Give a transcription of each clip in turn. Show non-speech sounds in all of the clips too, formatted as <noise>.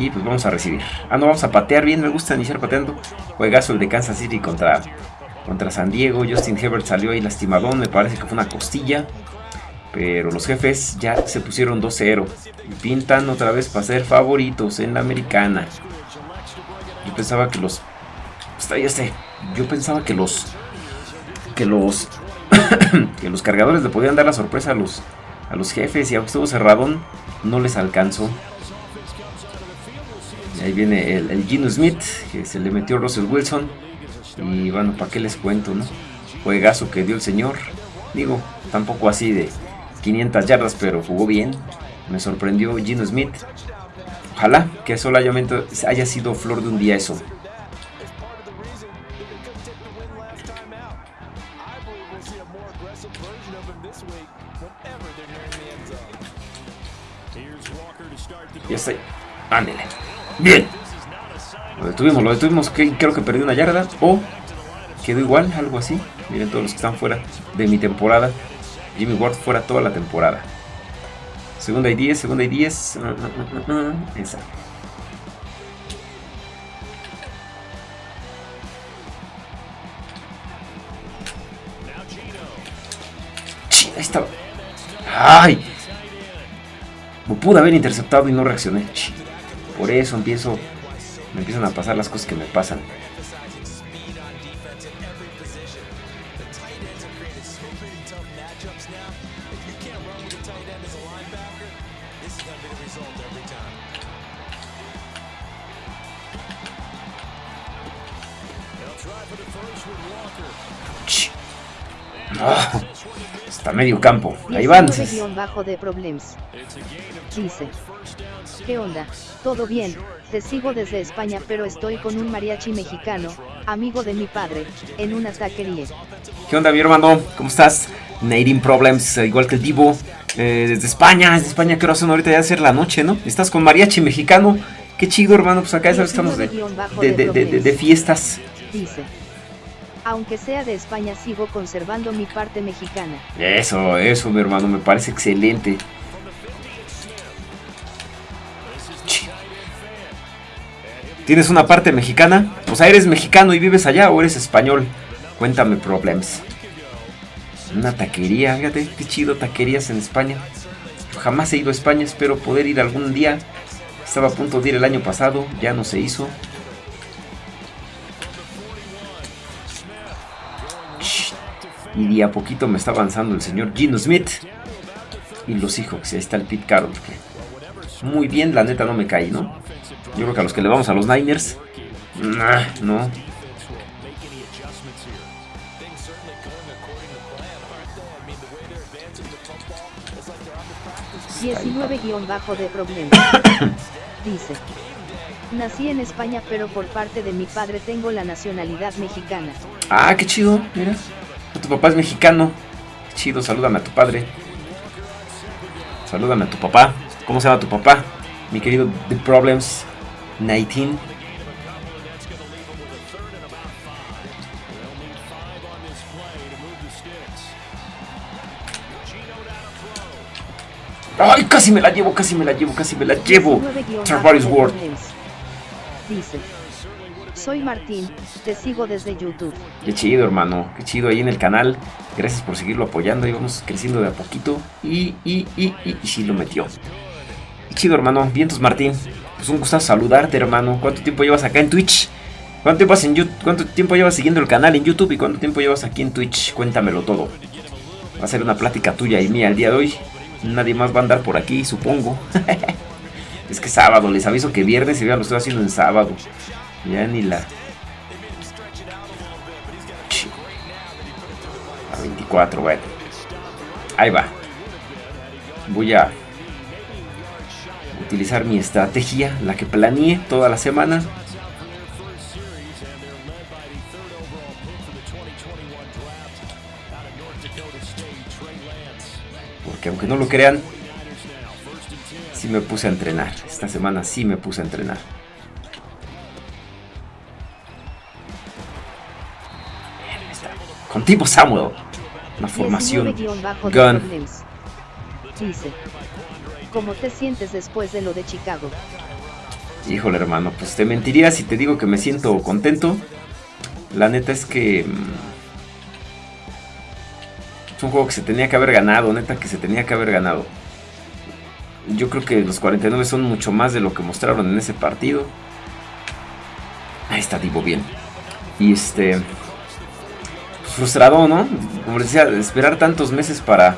Y pues vamos a recibir. Ah, no, vamos a patear bien. Me gusta iniciar pateando. Juegazo el de Kansas City contra, contra San Diego. Justin Herbert salió ahí lastimadón. Me parece que fue una costilla. Pero los jefes ya se pusieron 2-0. Y pintan otra vez para ser favoritos en la americana. Yo pensaba que los... Está ya sé. Yo pensaba que los... Que los... <coughs> que los cargadores le podían dar la sorpresa a los, a los jefes. Y aunque estuvo cerradón, no les alcanzó. Ahí viene el, el Gino Smith, que se le metió Russell Wilson. Y bueno, ¿para qué les cuento, no? Juegazo que dio el señor. Digo, tampoco así de 500 yardas, pero jugó bien. Me sorprendió Gino Smith. Ojalá que solamente haya sido flor de un día eso. Ya está. Ándele. Bien. Lo detuvimos, lo detuvimos. Creo que perdió una yarda. O quedó igual, algo así. Miren todos los que están fuera de mi temporada. Jimmy Ward fuera toda la temporada. Segunda y 10, segunda y 10. Esa. Ahí estaba. ¡Ay! Me pude haber interceptado y no reaccioné. Por eso empiezo. Me empiezan a pasar las cosas que me pasan. Oh, está medio campo. Ahí van. Dice. ¿Qué onda? Todo bien. Te sigo desde España pero estoy con un mariachi mexicano, amigo de mi padre, en una taquería. ¿Qué onda mi hermano? ¿Cómo estás? Nating Problems, igual que el Divo. Eh, desde España, desde España, ¿qué hora son ahorita? Ya ser la noche, ¿no? Estás con mariachi mexicano. Qué chido, hermano. Pues acá sabes estamos de, de, de, de fiestas. Dice. Aunque sea de España, sigo conservando mi parte mexicana. Eso, eso, mi hermano, me parece excelente. ¿Tienes una parte mexicana? O sea, ¿eres mexicano y vives allá o eres español? Cuéntame problemas. Una taquería, fíjate, qué chido taquerías en España. Jamás he ido a España, espero poder ir algún día. Estaba a punto de ir el año pasado, ya no se hizo. Y de a poquito me está avanzando el señor Gino Smith. Y los hijos, ahí está el Pete Carroll. muy bien, la neta no me cae, ¿no? Yo creo que a los que le vamos a los Niners. no. 19 bajo de problemas. <coughs> Dice. Nací en España pero por parte de mi padre tengo la nacionalidad mexicana. Ah, qué chido, mira. Tu papá es mexicano. chido, salúdame a tu padre. Salúdame a tu papá. ¿Cómo se llama tu papá? Mi querido The Problems 19. ¡Ay! Casi me la llevo, casi me la llevo, casi me la llevo. Travaris Ward. Dice. Soy Martín, te sigo desde YouTube. Qué chido, hermano. Qué chido ahí en el canal. Gracias por seguirlo apoyando. Y vamos creciendo de a poquito. Y, y, y, y, y sí lo metió. Qué chido, hermano. Vientos, Martín. Pues un gusto saludarte, hermano. ¿Cuánto tiempo llevas acá en Twitch? ¿Cuánto tiempo, en YouTube? ¿Cuánto tiempo llevas siguiendo el canal en YouTube? ¿Y cuánto tiempo llevas aquí en Twitch? Cuéntamelo todo. Va a ser una plática tuya y mía el día de hoy. Nadie más va a andar por aquí, supongo. <laughs> es que sábado, les aviso que viernes y ya lo estoy haciendo en sábado. Ya ni la... A 24, bueno. Ahí va. Voy a utilizar mi estrategia, la que planeé toda la semana. Porque aunque no lo crean, sí me puse a entrenar. Esta semana sí me puse a entrenar. Contigo Samuel. Una formación. Gun. ¿Cómo te sientes después de lo de Chicago? Híjole, hermano, pues te mentiría si te digo que me siento contento. La neta es que... Mm, es un juego que se tenía que haber ganado, neta que se tenía que haber ganado. Yo creo que los 49 son mucho más de lo que mostraron en ese partido. Ahí está Divo bien. Y este... Pues frustrado, ¿no? Como decía, esperar tantos meses para...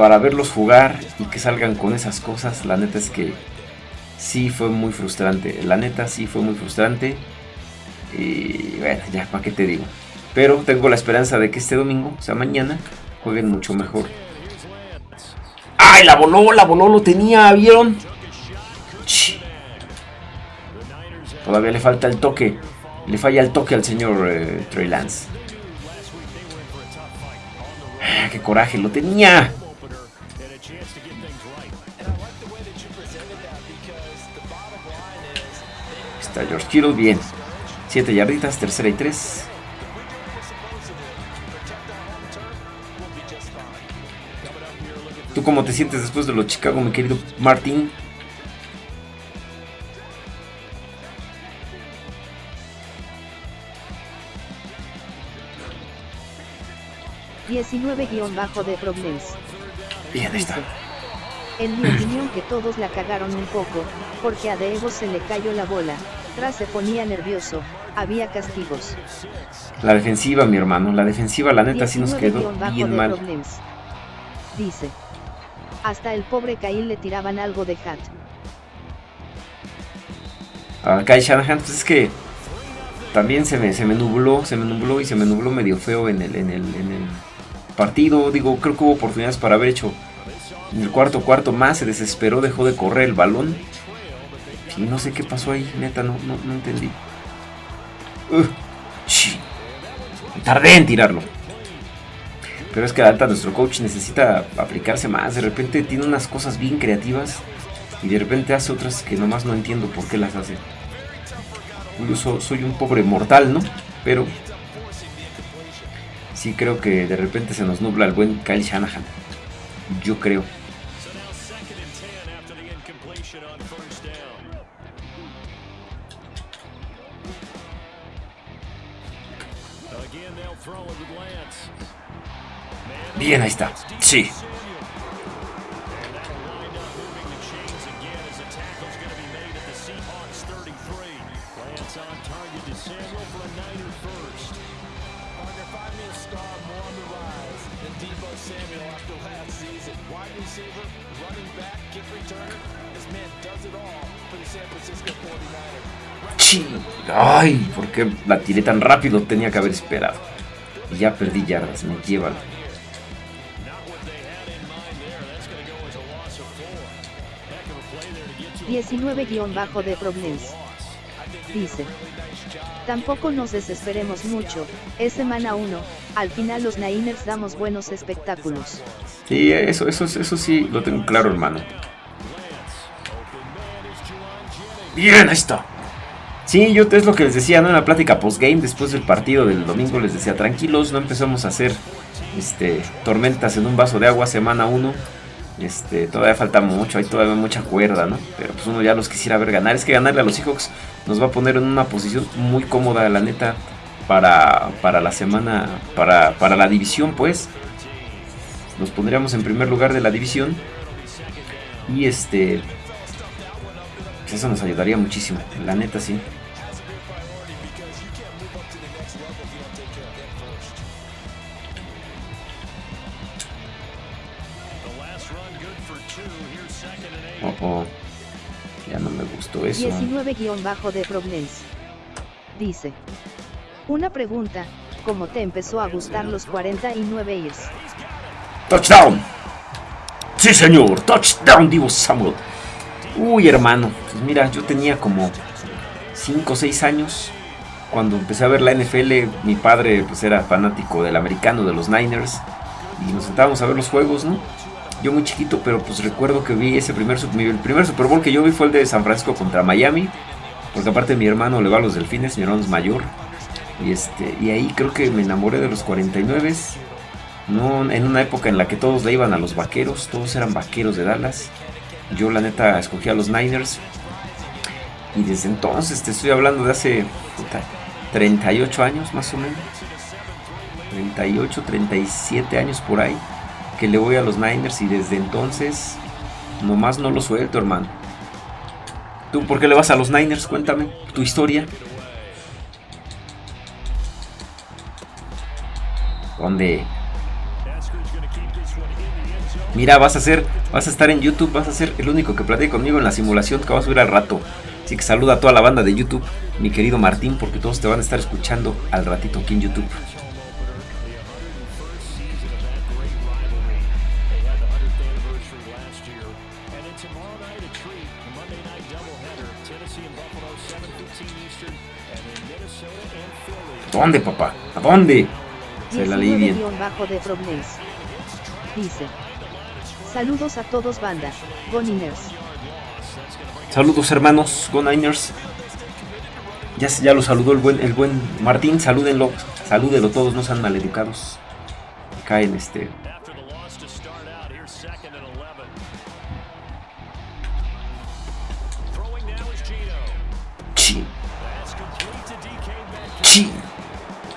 Para verlos jugar y que salgan con esas cosas, la neta es que sí fue muy frustrante. La neta sí fue muy frustrante. Y bueno, ya, ¿para qué te digo? Pero tengo la esperanza de que este domingo, o sea, mañana, jueguen mucho mejor. ¡Ay, la voló! La voló, lo tenía, ¿vieron? Todavía le falta el toque. Le falla el toque al señor eh, Trey Lance. Ah, ¡Qué coraje! ¡Lo tenía! Está George Kittle, bien. 7 yarditas, tercera y 3. ¿Tú cómo te sientes después de los Chicago, mi querido Martín? bajo de Problems. Bien, ahí está. En mi opinión que todos la cagaron un poco, porque a Devo se le cayó la bola, tras se ponía nervioso, había castigos. La defensiva, mi hermano, la defensiva la neta sí nos quedó bien mal. Dice. Hasta el pobre Kyle le tiraban algo de hat. A Kyle Shanahan, pues es que también se me, se me nubló, se me nubló y se me nubló medio feo en el, en el, en el partido. Digo, creo que hubo oportunidades para haber hecho en el cuarto cuarto más. Se desesperó, dejó de correr el balón. Y no sé qué pasó ahí, neta, no, no, no entendí. Uh, tardé en tirarlo. Pero es que alta nuestro coach necesita aplicarse más. De repente tiene unas cosas bien creativas y de repente hace otras que nomás no entiendo por qué las hace. Yo soy un pobre mortal, ¿no? Pero sí creo que de repente se nos nubla el buen Kyle Shanahan. Yo creo. Bien, ahí está. Sí. Ay, ¿por qué la tiré tan rápido? Tenía que haber esperado. Ya perdí yardas, me llevan. 19 de Problems. Dice. Tampoco nos desesperemos mucho, es semana 1, al final los Niners damos buenos espectáculos. Sí, eso, eso, eso sí lo tengo claro, hermano. Bien, ahí está. Sí, yo es lo que les decía, ¿no? En la plática postgame, después del partido del domingo, les decía, tranquilos, no empezamos a hacer este, tormentas en un vaso de agua, semana 1. Este, todavía falta mucho, hay todavía mucha cuerda, ¿no? Pero pues uno ya los quisiera ver ganar. Es que ganarle a los Seahawks nos va a poner en una posición muy cómoda, la neta, para, para la semana, para, para la división, pues. Nos pondríamos en primer lugar de la división. Y este, pues eso nos ayudaría muchísimo, la neta sí. 19-de Prognance. Dice. Una pregunta, ¿cómo te empezó a gustar los 49 years? ¡Touchdown! ¡Sí, señor! ¡Touchdown, Divo Samuel! Uy, hermano, pues mira, yo tenía como 5 o 6 años. Cuando empecé a ver la NFL, mi padre pues era fanático del americano, de los Niners. Y nos sentábamos a ver los juegos, ¿no? Yo muy chiquito, pero pues recuerdo que vi ese primer, el primer Super Bowl que yo vi fue el de San Francisco contra Miami, porque aparte mi hermano le va a los delfines, mi hermano es mayor, y, este, y ahí creo que me enamoré de los 49 No, en una época en la que todos le iban a los vaqueros, todos eran vaqueros de Dallas. Yo la neta escogí a los Niners. Y desde entonces, te estoy hablando de hace 38 años más o menos. 38, 37 años por ahí. Que le voy a los Niners y desde entonces nomás no lo suelto, hermano. ¿Tú por qué le vas a los Niners? Cuéntame tu historia. ¿Dónde? Mira, vas a ser, vas a estar en YouTube, vas a ser el único que platique conmigo en la simulación que va a subir al rato. Así que saluda a toda la banda de YouTube, mi querido Martín, porque todos te van a estar escuchando al ratito aquí en YouTube. ¿Dónde, papá? ¿A dónde? Se la leí bien. Bajo de Dice. Saludos a todos banda, Go Saludos hermanos, Go Niners. Ya, ya lo saludó el buen, el buen Martín, salúdenlo, salúdenlo todos, no sean maleducados. Caen este.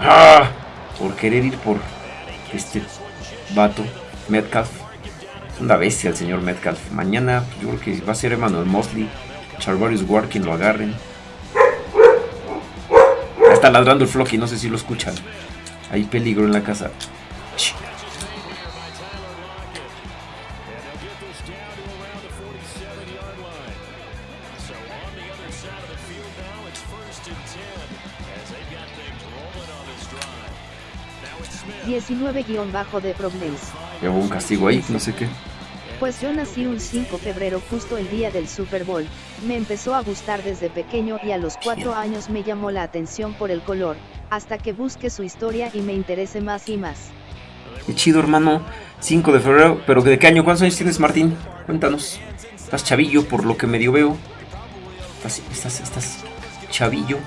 Ah, por querer ir por este vato, Metcalf una bestia el señor Metcalf. Mañana yo creo que va a ser Emmanuel Mosley, Charvarius Ward quien lo agarren. está ladrando el Flocky, no sé si lo escuchan. Hay peligro en la casa. 19 bajo de problemas. Llevo un castigo ahí, no sé qué. Pues yo nací un 5 de febrero justo el día del Super Bowl, me empezó a gustar desde pequeño y a los 4 años me llamó la atención por el color, hasta que busque su historia y me interese más y más. Qué chido hermano, 5 de febrero, pero ¿de qué año? ¿Cuántos años tienes Martín? Cuéntanos. Estás chavillo por lo que medio veo. Estás, estás, estás chavillo.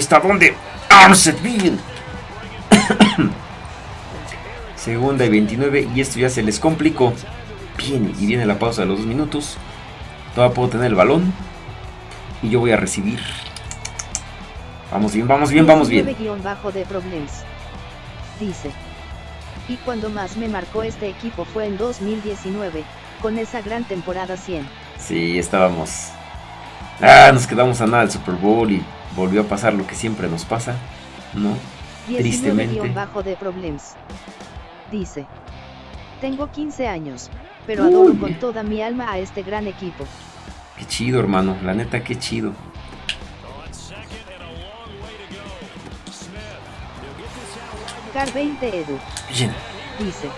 ¿Está dónde? Bien. <coughs> Segunda y 29 y esto ya se les complicó. Bien, y viene la pausa de los dos minutos. Todavía puedo tener el balón. Y yo voy a recibir. Vamos bien, vamos bien, vamos bien. bajo de problemas. Dice. Y cuando más me marcó este equipo fue en 2019, con esa gran temporada 100. Sí, estábamos. Ah, nos quedamos a nada del Super Bowl y volvió a pasar lo que siempre nos pasa, ¿no? Tristemente. bajo de problemas. Dice, tengo 15 años, pero adoro con toda mi alma a este gran equipo. Qué chido, hermano, la neta, qué chido. Car 20 Edu. Bien. Dice,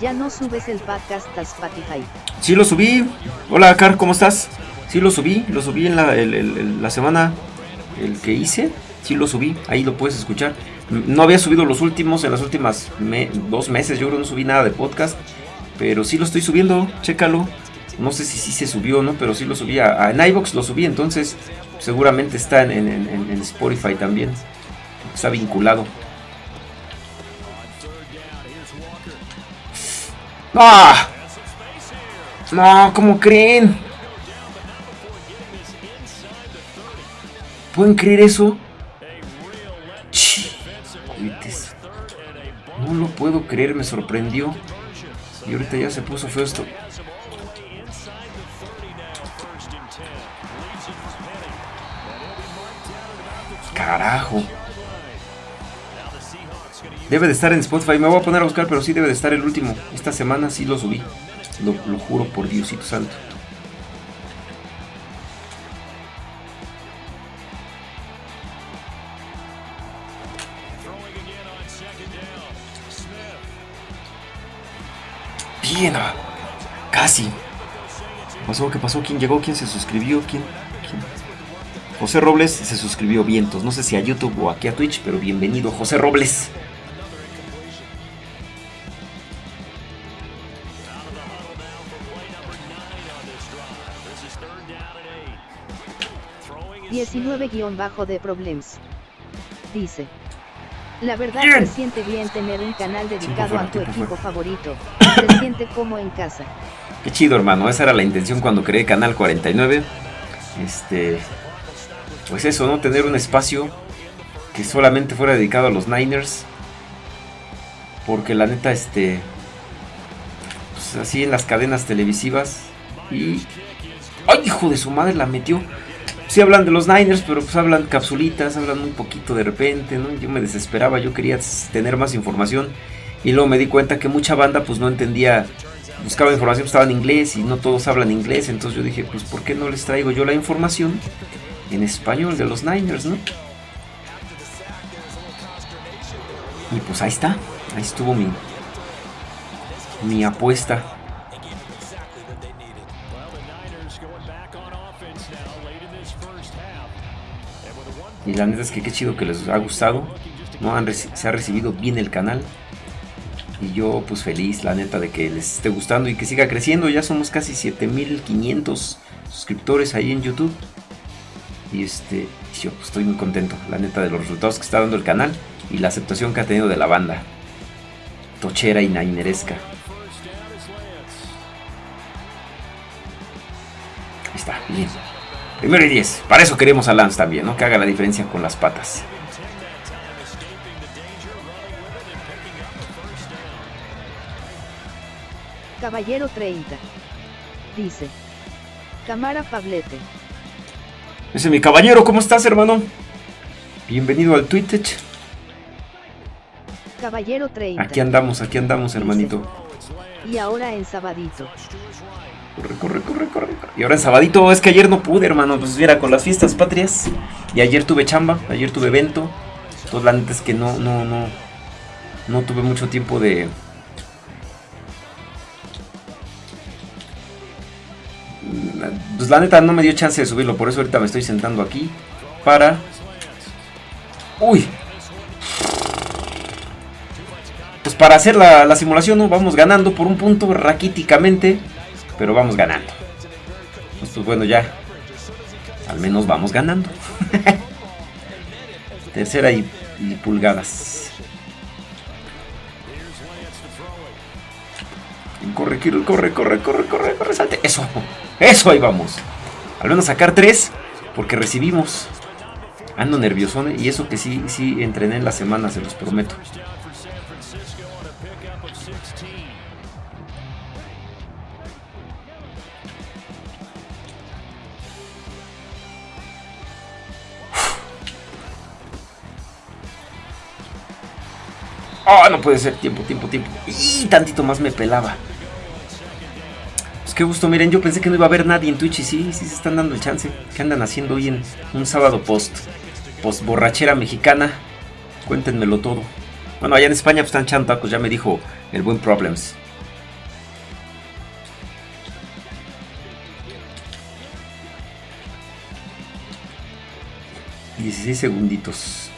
ya no subes el podcast a Spotify. Sí lo subí. Hola, Car, ¿cómo estás? Sí lo subí, lo subí en la, la semana el que hice, sí lo subí, ahí lo puedes escuchar. No había subido los últimos, en las últimas dos meses yo creo no subí nada de podcast, pero sí lo estoy subiendo, chécalo. No sé si sí se subió o no, pero sí lo subí en iVox, lo subí, entonces seguramente está en, en Spotify también. Está vinculado. ¡Ah! No, ¿cómo creen? ¿Pueden creer eso? No lo puedo creer, me sorprendió. Y ahorita ya se puso feo esto. Carajo. Debe de estar en Spotify. Me voy a poner a buscar, pero sí debe de estar el último. Esta semana sí lo subí. Lo, lo juro por Diosito Santo. Bien, casi. ¿Qué pasó? ¿Qué pasó? ¿Quién llegó? ¿Quién se suscribió? ¿Quién? José Robles se suscribió vientos. No sé si a YouTube o aquí a Twitch, pero bienvenido, José Robles. 19-de Problems. Dice. La verdad Bien. se siente bien tener un canal dedicado fuera, a tu equipo fuera. favorito. Se siente como en casa. Qué chido, hermano. Esa era la intención cuando creé Canal 49. Este. Pues eso, ¿no? Tener un espacio que solamente fuera dedicado a los Niners. Porque la neta, este. Pues así en las cadenas televisivas. Y. ¡Ay, hijo de su madre! La metió. Sí hablan de los Niners, pero pues hablan capsulitas, hablan muy poquito de repente, ¿no? Yo me desesperaba, yo quería tener más información. Y luego me di cuenta que mucha banda pues no entendía buscaba información, pues, estaba en inglés y no todos hablan inglés, entonces yo dije, pues ¿por qué no les traigo yo la información en español de los Niners, no? Y pues ahí está, ahí estuvo mi, mi apuesta. Y la neta es que qué chido que les ha gustado, se ha recibido bien el canal. Y yo pues feliz, la neta, de que les esté gustando y que siga creciendo. Ya somos casi 7500 suscriptores ahí en YouTube. Y este, yo pues, estoy muy contento, la neta, de los resultados que está dando el canal y la aceptación que ha tenido de la banda. Tochera y naineresca. Ahí está, bien. Primero y 10. Para eso queremos a Lance también, ¿no? Que haga la diferencia con las patas. Caballero 30. Dice. Cámara Pablete. Ese es mi caballero, ¿cómo estás, hermano? Bienvenido al Twitch. Caballero 30. Aquí andamos, aquí andamos, hermanito. Y ahora en sabadito. Corre, corre, corre, corre. Y ahora en sabadito, es que ayer no pude, hermano. Pues mira, con las fiestas patrias. Y ayer tuve chamba, ayer tuve evento. Entonces la neta es que no, no, no. No tuve mucho tiempo de. Pues la neta no me dio chance de subirlo. Por eso ahorita me estoy sentando aquí. Para. Uy. Pues para hacer la, la simulación, ¿no? Vamos ganando por un punto raquíticamente. Pero vamos ganando. Pues, bueno, ya. Al menos vamos ganando. <laughs> Tercera y, y pulgadas. Corre, Kirill, corre, corre, corre, corre, corre, salte. Eso, eso, ahí vamos. Al menos sacar tres, porque recibimos. Ando nervioso, y eso que sí, sí entrené en la semana, se los prometo. Oh, no puede ser. Tiempo, tiempo, tiempo. Y tantito más me pelaba. Pues qué gusto. Miren, yo pensé que no iba a haber nadie en Twitch y sí, sí se están dando el chance. ¿Qué andan haciendo hoy en un sábado post? Post borrachera mexicana. Cuéntenmelo todo. Bueno, allá en España pues, están echando tacos, ya me dijo el buen Problems. Dieciséis segunditos.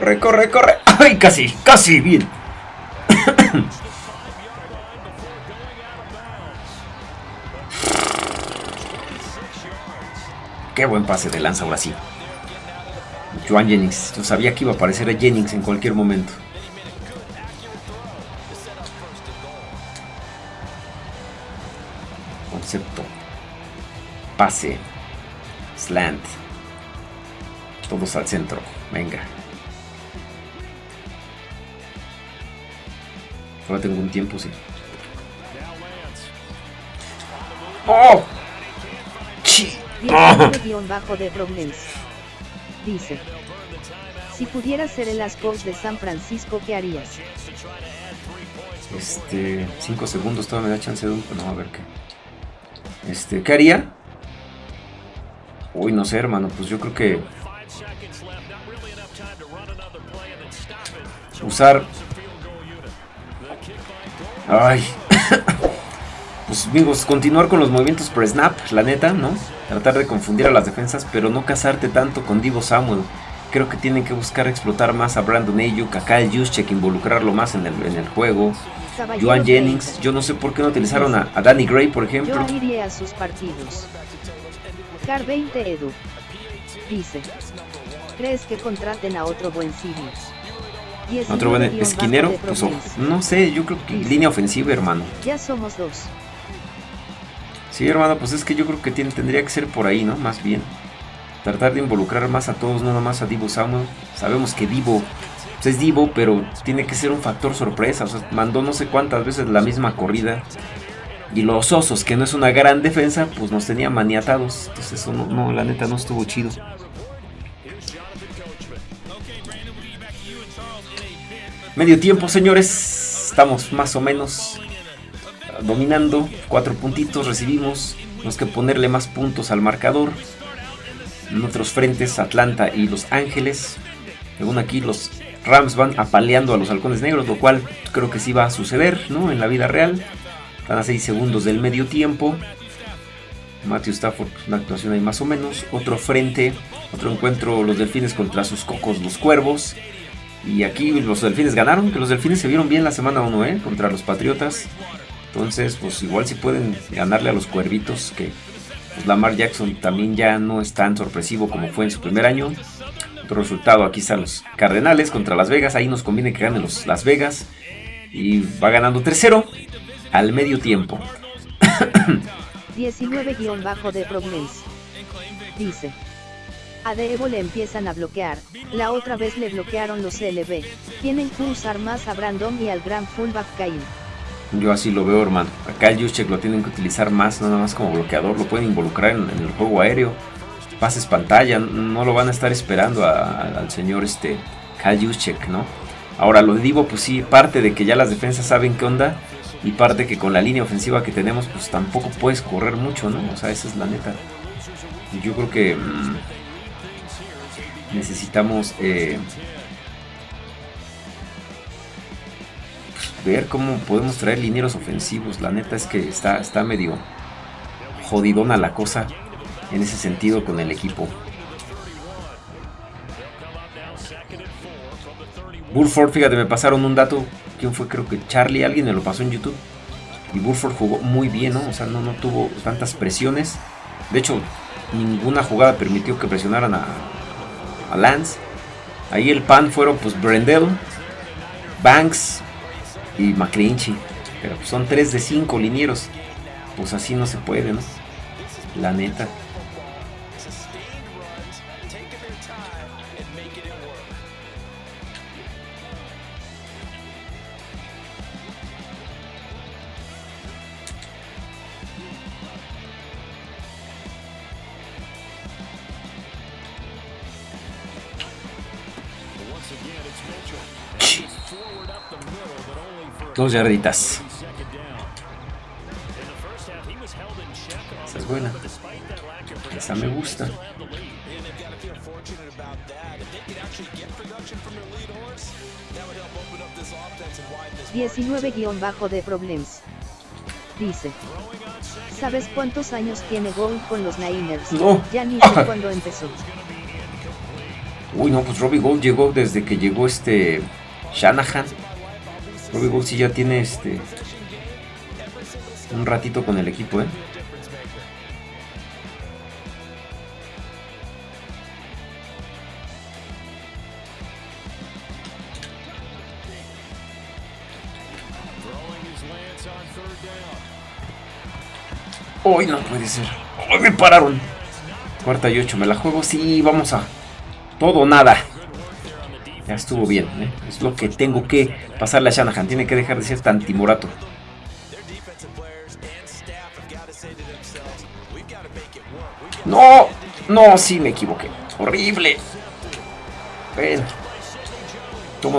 Corre, corre, corre. ¡Ay, casi! ¡Casi! Bien. <coughs> Qué buen pase de lanza ahora sí. Joan Jennings. Yo sabía que iba a aparecer Jennings en cualquier momento. Concepto. Pase. Slant. Todos al centro. Venga. Ahora tengo un tiempo, sí. ¡Oh! ¡Chi! ¡Ah! 19-de Problems. Dice. Si pudieras ser el Ascos de San Francisco, ¿qué harías? Este, 5 segundos, todavía me da chance de un... No, a ver qué. Este, ¿qué haría? Uy, no sé, hermano, pues yo creo que... Usar... Ay. <coughs> pues amigos, continuar con los movimientos per snap, la neta, ¿no? Tratar de confundir a las defensas, pero no casarte tanto con Divo Samuel. Creo que tienen que buscar explotar más a Brandon Ayuk, a Kyle Juszczyk, involucrarlo más en el, en el juego. Joan Jennings, yo no sé por qué no utilizaron a, Danny Gray, por ejemplo. Yo iría a sus partidos. Car 20 Edu. Dice. ¿Crees que contraten a otro buen civil? Otro buen esquinero, pues no sé, yo creo que línea ofensiva, hermano. Ya somos dos. Sí, hermano, pues es que yo creo que tiene, tendría que ser por ahí, ¿no? Más bien. Tratar de involucrar más a todos, no nomás a Divo Samuel. Sabemos que Divo pues es Divo, pero tiene que ser un factor sorpresa. O sea, mandó no sé cuántas veces la misma corrida. Y los osos, que no es una gran defensa, pues nos tenían maniatados. Entonces eso no, no la neta no estuvo chido. Medio tiempo, señores. Estamos más o menos dominando. Cuatro puntitos recibimos. Tenemos que ponerle más puntos al marcador. En otros frentes, Atlanta y Los Ángeles. Según aquí, los Rams van apaleando a los halcones negros, lo cual creo que sí va a suceder, ¿no? En la vida real. Están a 6 segundos del medio tiempo. Matthew Stafford, una actuación ahí más o menos. Otro frente, otro encuentro, los delfines contra sus cocos, los cuervos. Y aquí los delfines ganaron, que los delfines se vieron bien la semana 1, ¿eh? Contra los patriotas. Entonces, pues igual si pueden ganarle a los cuervitos, que pues Lamar Jackson también ya no es tan sorpresivo como fue en su primer año. Otro resultado, aquí están los Cardenales contra Las Vegas. Ahí nos conviene que ganen los Las Vegas. Y va ganando 3-0 al medio tiempo. 19- de Problems. Dice. A Devo le empiezan a bloquear, la otra vez le bloquearon los LB, tienen que usar más a Brandon y al gran fullback Kyle. Yo así lo veo, hermano. Acá el Juszczyk lo tienen que utilizar más, nada más como bloqueador, lo pueden involucrar en, el juego aéreo, pases pantalla, no lo van a estar esperando al señor este Kyle ¿no? Ahora, lo de Divo, pues sí, parte de que ya las defensas saben qué onda, y parte que con la línea ofensiva que tenemos, pues tampoco puedes correr mucho, ¿no? O sea, esa es la neta. Yo creo que... Mm, necesitamos eh, ver cómo podemos traer linieros ofensivos. La neta es que está, está medio jodidona la cosa en ese sentido con el equipo. Burford, fíjate, me pasaron un dato. ¿Quién fue? Creo que Charlie, alguien me lo pasó en YouTube. Y Burford jugó muy bien, ¿no? O sea, no, no tuvo tantas presiones. De hecho, ninguna jugada permitió que presionaran a, a Lance. Ahí el pan fueron pues Brendel, Banks y McClinchy. Pero pues, son 3 de 5 linieros. Pues así no se puede, ¿no? La neta. Dos yarditas. Esa es buena. Esa me gusta. 19- de Problems. Dice. ¿Sabes cuántos años tiene Gold con los Niners? No. Ya ni sé <laughs> cuándo empezó. Uy, no, pues Robbie Gold llegó desde que llegó este Shanahan. Robbie Gold sí ya tiene este un ratito con el equipo, ¿eh? Hoy no puede ser. Hoy me pararon. Cuarta y ocho, me la juego. Sí, vamos a todo o nada. Ya estuvo bien, ¿eh? es lo que tengo que pasarle a Shanahan. Tiene que dejar de ser tan timorato. No, no, sí me equivoqué. Horrible. Bueno.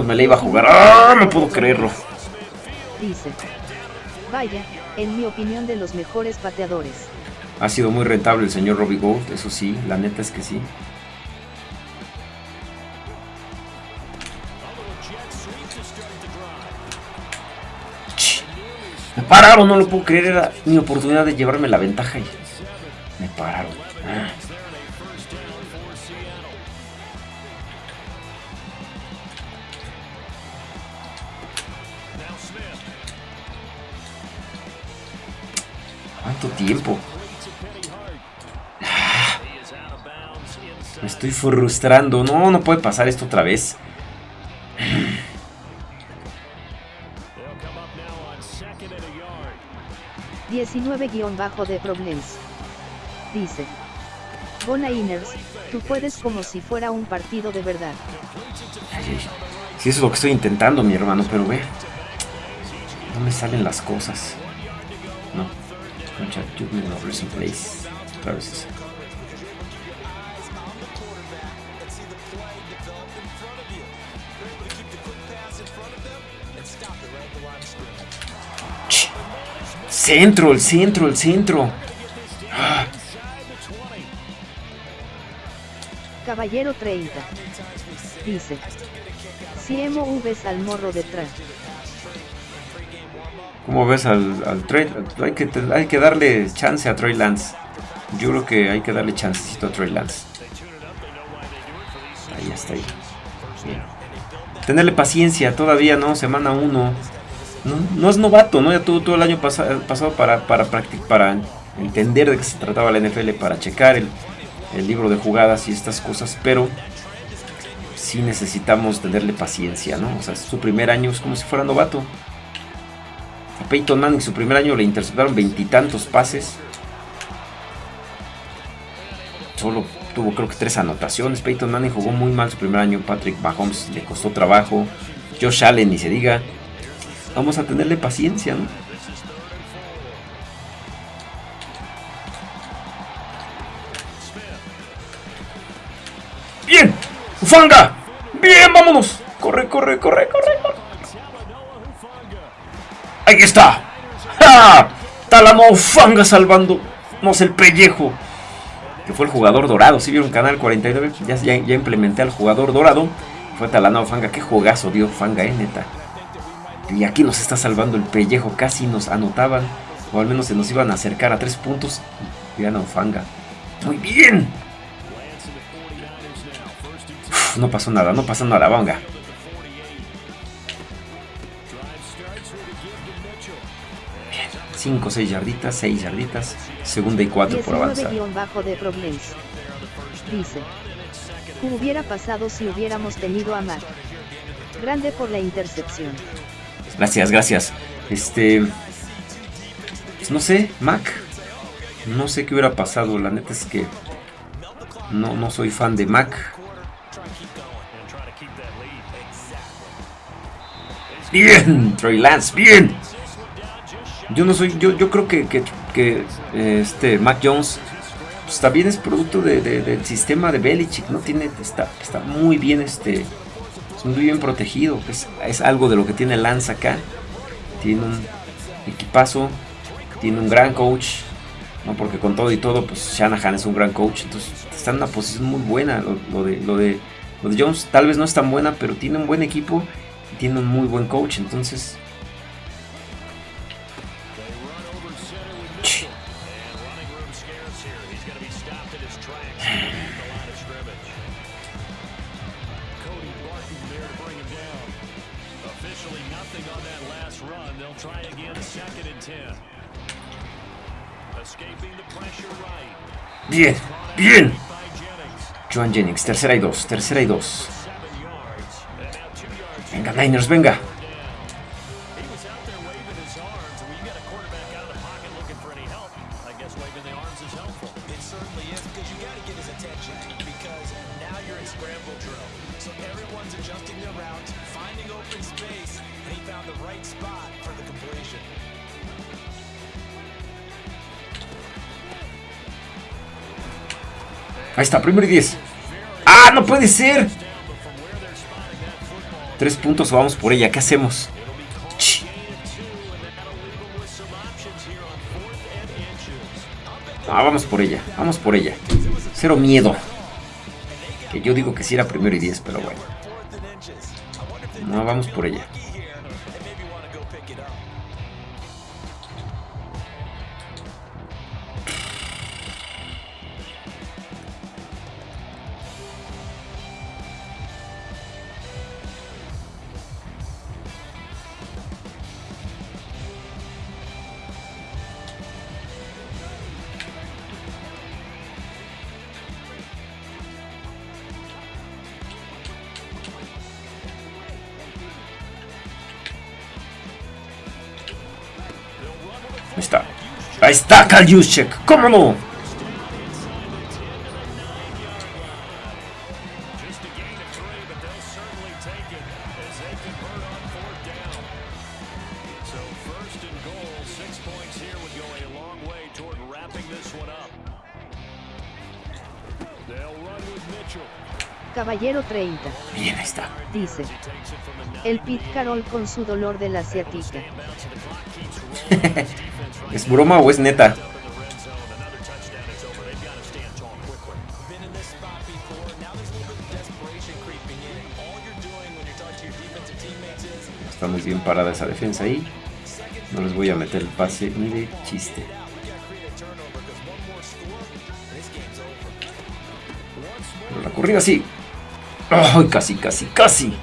Me la iba a jugar. ¡Ah! No puedo creerlo. Dice. Vaya, en mi opinión de los mejores pateadores. Ha sido muy rentable el señor Robbie Gold, eso sí, la neta es que sí. Me pararon, no lo puedo creer. Era mi oportunidad de llevarme la ventaja y me pararon. Ah. ¿Cuánto tiempo? Ah. Me estoy frustrando. No, no puede pasar esto otra vez. 19 de Problems. Dice. Bona Inners, tú puedes como si fuera un partido de verdad. Si eso es lo que estoy intentando, mi hermano, pero ve. No me salen las cosas. No. Escucha, Place. Otra vez Centro, el centro, el centro. Caballero 30. Dice. Si Emo ves al morro detrás. ¿Cómo ves al, al Trey? Hay que, hay que darle chance a Trey Lance. Yo creo que hay que darle chancecito a Trey Lance. Ahí está ahí. Tenerle paciencia, todavía no, semana 1. No, es novato, ¿no? Ya tuvo todo el año pasado para, para, para entender de qué se trataba la NFL, para checar el, libro de jugadas y estas cosas, pero sí necesitamos tenerle paciencia, ¿no? O sea, su primer año es como si fuera novato. A Peyton Manning su primer año le interceptaron veintitantos pases. Solo tuvo creo que tres anotaciones. Peyton Manning jugó muy mal su primer año. Patrick Mahomes le costó trabajo. Josh Allen ni se diga. Vamos a tenerle paciencia, ¿no? ¡Bien! ¡Ufanga! ¡Bien, vámonos! ¡Corre, corre, corre, corre! ¡Ahí está! ¡Ja! Talamo Ufanga salvándonos el pellejo. Que fue el jugador dorado. Si vieron Canal 49, ya, ya, ya implementé al jugador dorado. Fue Talano Fanga. Qué jugazo dio Fanga, eh, neta. Y aquí nos está salvando el pellejo. Casi nos anotaban. O al menos se nos iban a acercar a tres puntos. Y no Fanga. Muy bien. no pasó nada, no pasó nada, venga. Bien, 5 6 yarditas, 6 yarditas, segunda y 4 por avanzar. bajo de Dice, ¿qué hubiera pasado si hubiéramos tenido a Mac? Grande por la intercepción. Gracias, gracias. Este. Pues no sé, Mac. No sé qué hubiera pasado. La neta es que. No, no soy fan de Mac. Bien, Trey Lance, bien. Yo no soy, yo, yo creo que, que, este Mac Jones pues, también es producto del sistema de Belichick, ¿no? Tiene, está, está muy bien este muy bien protegido. Es, es algo de lo que tiene Lance acá. Tiene un equipazo, tiene un gran coach. ¿no? Porque con todo y todo, pues Shanahan es un gran coach. Entonces está en una posición muy buena. Lo, de, lo, de, lo de Jones tal vez no es tan buena, pero tiene un buen equipo y tiene un muy buen coach. Entonces Bien, bien. Joan Jennings, tercera y dos, tercera y dos. Venga, Niners, venga. Ahí está, primero y 10. ¡Ah, no puede ser! Tres puntos o vamos por ella. ¿Qué hacemos? Ah, vamos por ella. Vamos por ella. Cero miedo. Que yo digo que sí era primero y 10, pero bueno. No, vamos por ella. Kaljuschek. ¿Cómo no? Caballero 30. Bien, está. Dice. El Pit Carol con su dolor de la ciática. <laughs> ¿Es broma o es neta? Está muy bien parada esa defensa ahí. No les voy a meter el pase ni de chiste. Pero la corrida sí. ¡Ay, casi, casi, casi!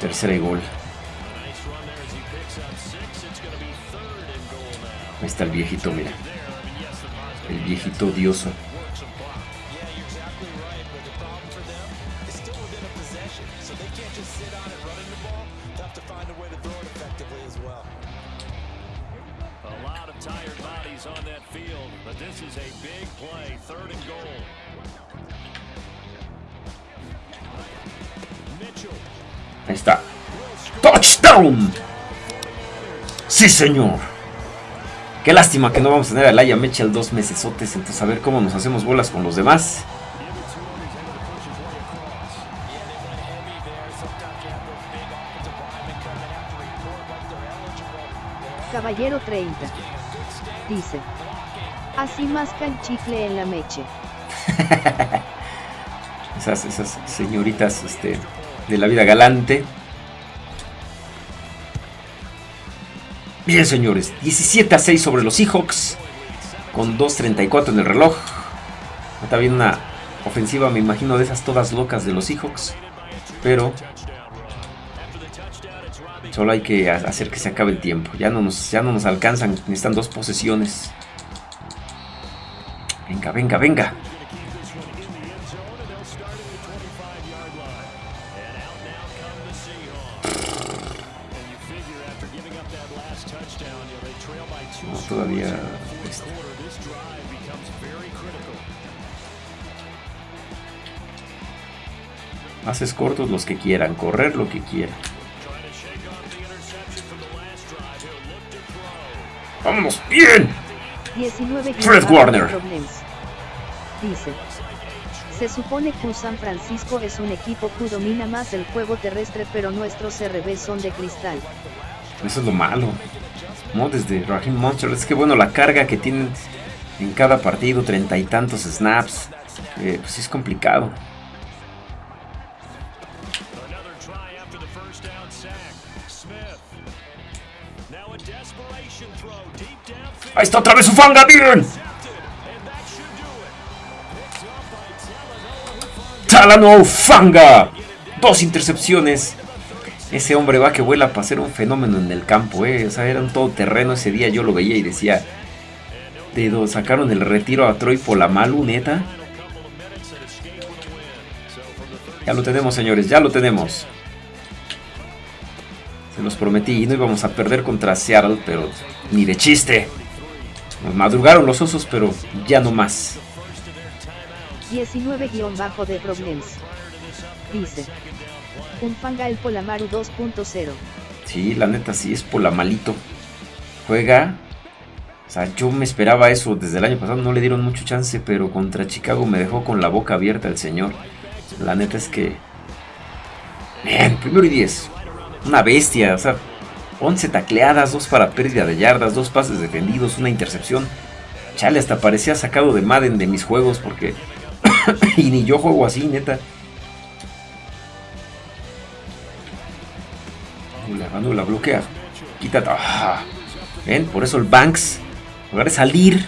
Tercera y gol. Está el viejito, mira. El viejito odioso. Ahí está. ¡Touchdown! ¡Sí, señor! Qué lástima que no vamos a tener a Laia Mitchell dos mesesotes. Entonces, a ver cómo nos hacemos bolas con los demás. Caballero 30. Dice. Así masca el chicle en la meche. <laughs> Esas, esas señoritas este, de la vida galante. Bien, señores. 17 a 6 sobre los Seahawks. Con 2.34 en el reloj. Está bien una ofensiva, me imagino, de esas todas locas de los Seahawks. Pero solo hay que ha- hacer que se acabe el tiempo. Ya no nos, ya no nos alcanzan. Necesitan dos posesiones. Venga, venga, venga. Haces cortos los que quieran, correr lo que quieran. ¡Vámonos! ¡Bien! 19 Fred Warner. Dice. Se supone que San Francisco es un equipo que domina más el juego terrestre pero nuestros CRB son de cristal. Eso es lo malo. No, desde Raheem Monster. Es que bueno, la carga que tienen en cada partido, treinta y tantos snaps. eh, pues es complicado. Ahí está otra vez su fanga, Talanoa Talano Fanga. Dos intercepciones. Ese hombre va que vuela para ser un fenómeno en el campo, eh. O sea, era un todoterreno ese día. Yo lo veía y decía. De do- sacaron el retiro a Troy Polamalu, neta. Ya lo tenemos, señores, ya lo tenemos. Se los prometí y no íbamos a perder contra Seattle, pero ni de chiste. Nos madrugaron los osos, pero ya no más. 19 guion bajo de Problems. Dice. Un fanga el Polamaru 2.0. Sí, la neta sí es por la malito. Juega. O sea, yo me esperaba eso desde el año pasado, no le dieron mucho chance, pero contra Chicago me dejó con la boca abierta el señor. La neta es que. Bien, primero y 10. Una bestia, o sea, 11 tacleadas, 2 para pérdida de yardas, 2 pases defendidos, una intercepción. Chale, hasta parecía sacado de Madden de mis juegos porque. <coughs> y ni yo juego así, neta. Anula, anula, bloquea. Quítate. Ah. Ven, por eso el Banks, en lugar de salir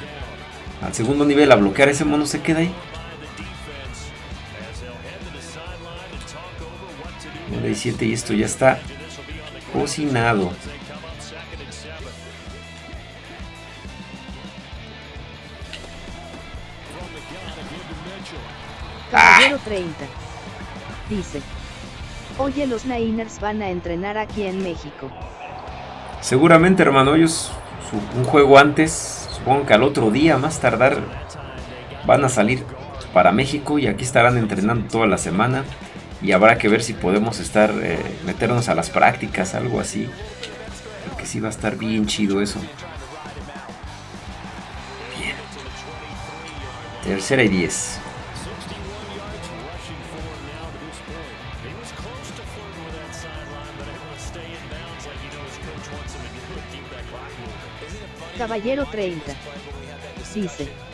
al segundo nivel a bloquear, ese mono se queda ahí. 9 y 7 y esto ya está cocinado. Caballero 30. Dice. Oye, los Niners van a entrenar aquí en México. Seguramente, hermano, ellos un juego antes. Supongo que al otro día, más tardar, van a salir para México y aquí estarán entrenando toda la semana. Y habrá que ver si podemos estar, eh, meternos a las prácticas, algo así. Porque sí va a estar bien chido eso. Bien. Tercera y diez. Caballero 30. Dice.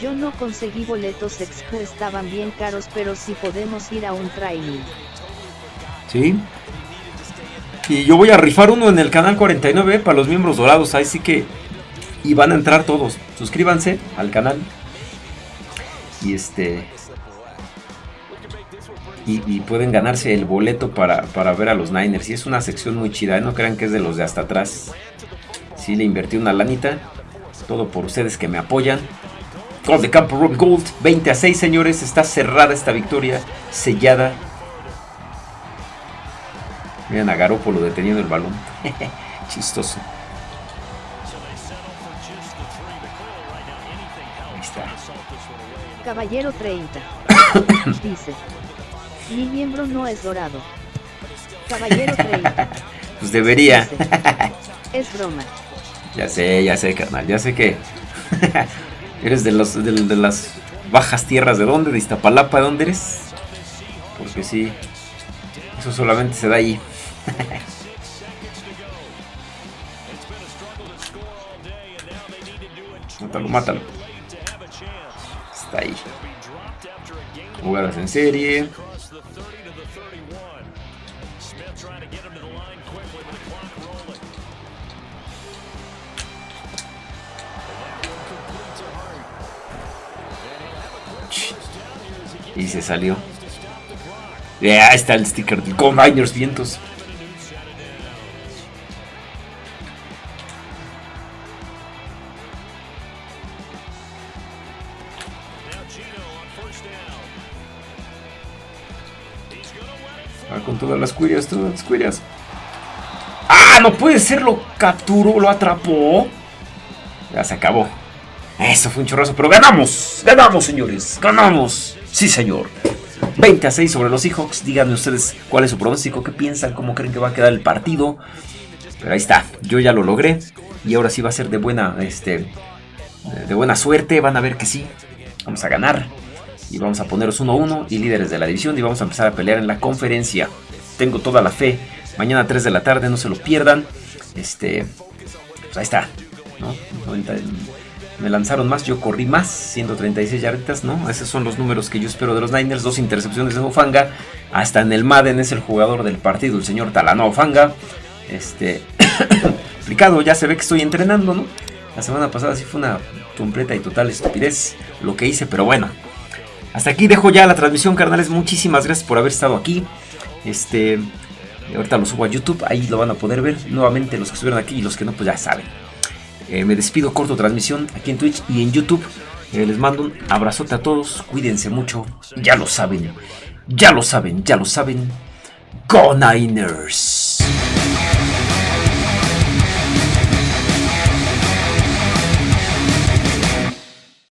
Yo no conseguí boletos expo estaban bien caros pero sí podemos ir a un training. Sí. Y yo voy a rifar uno en el canal 49 para los miembros dorados. Ahí sí que. Y van a entrar todos. Suscríbanse al canal. Y este. Y, y pueden ganarse el boleto para, para ver a los Niners. Y es una sección muy chida. ¿eh? No crean que es de los de hasta atrás. Sí, le invertí una lanita. Todo por ustedes que me apoyan. Gol de campo Rob Gold. 20 a 6, señores. Está cerrada esta victoria. Sellada. Miren a Garópolo deteniendo el balón. <laughs> Chistoso. Ahí está. Caballero 30. <coughs> Dice. Mi miembro no es dorado. Caballero 30. <laughs> Pues debería. Dice. Es broma. <laughs> Ya sé, ya sé, carnal. Ya sé que eres de, los, de, las bajas tierras. ¿De dónde? ¿De Iztapalapa? ¿De dónde eres? Porque sí. Eso solamente se da ahí. <laughs> mátalo, mátalo. Está ahí. Jugadas en serie. Y se salió. Ya está el sticker del Combiners Vientos. Ah, con todas las cuirias, todas las cuirias. ¡Ah! No puede ser, lo capturó, lo atrapó. Ya se acabó. Eso fue un chorrazo, pero ganamos. Ganamos, señores. Ganamos. Sí, señor. 20 a 6 sobre los Seahawks. Díganme ustedes cuál es su pronóstico, qué piensan, cómo creen que va a quedar el partido. Pero ahí está, yo ya lo logré. Y ahora sí va a ser de buena, este, de buena suerte. Van a ver que sí. Vamos a ganar. Y vamos a poneros 1-1 y líderes de la división. Y vamos a empezar a pelear en la conferencia. Tengo toda la fe. Mañana a 3 de la tarde, no se lo pierdan. Este, pues ahí está. ¿no? 90 me lanzaron más, yo corrí más, 136 yarditas, ¿no? Esos son los números que yo espero de los Niners, dos intercepciones de Ofanga, hasta en el Madden es el jugador del partido, el señor Talano Ofanga, este, <coughs> explicado, ya se ve que estoy entrenando, ¿no? La semana pasada sí fue una completa y total estupidez lo que hice, pero bueno, hasta aquí dejo ya la transmisión, carnales, muchísimas gracias por haber estado aquí, este, ahorita lo subo a YouTube, ahí lo van a poder ver, nuevamente los que estuvieron aquí y los que no, pues ya saben. Eh, me despido, corto transmisión aquí en Twitch y en YouTube. Eh, les mando un abrazote a todos, cuídense mucho, ya lo saben, ya lo saben, ya lo saben. Go Niners.